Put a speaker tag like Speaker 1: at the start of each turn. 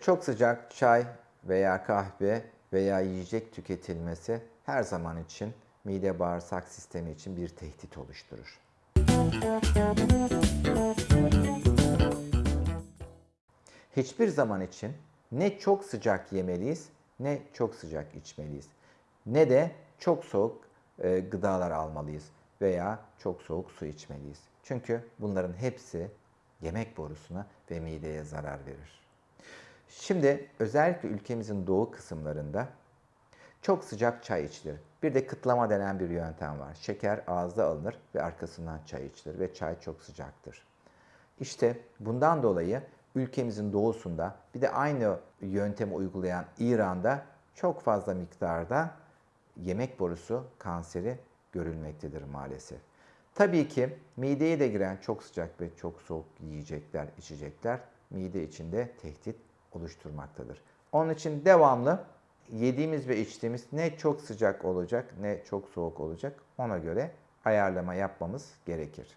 Speaker 1: Çok sıcak çay veya kahve veya yiyecek tüketilmesi her zaman için mide bağırsak sistemi için bir tehdit oluşturur. Hiçbir zaman için ne çok sıcak yemeliyiz ne çok sıcak içmeliyiz. Ne de çok soğuk e, gıdalar almalıyız veya çok soğuk su içmeliyiz. Çünkü bunların hepsi yemek borusuna ve mideye zarar verir. Şimdi özellikle ülkemizin doğu kısımlarında çok sıcak çay içilir. Bir de kıtlama denen bir yöntem var. Şeker ağızda alınır ve arkasından çay içilir ve çay çok sıcaktır. İşte bundan dolayı ülkemizin doğusunda bir de aynı yöntemi uygulayan İran'da çok fazla miktarda yemek borusu kanseri görülmektedir maalesef. Tabii ki mideye de giren çok sıcak ve çok soğuk yiyecekler, içecekler mide içinde tehdit oluşturmaktadır. Onun için devamlı yediğimiz ve içtiğimiz ne çok sıcak olacak ne çok soğuk olacak ona göre ayarlama yapmamız gerekir.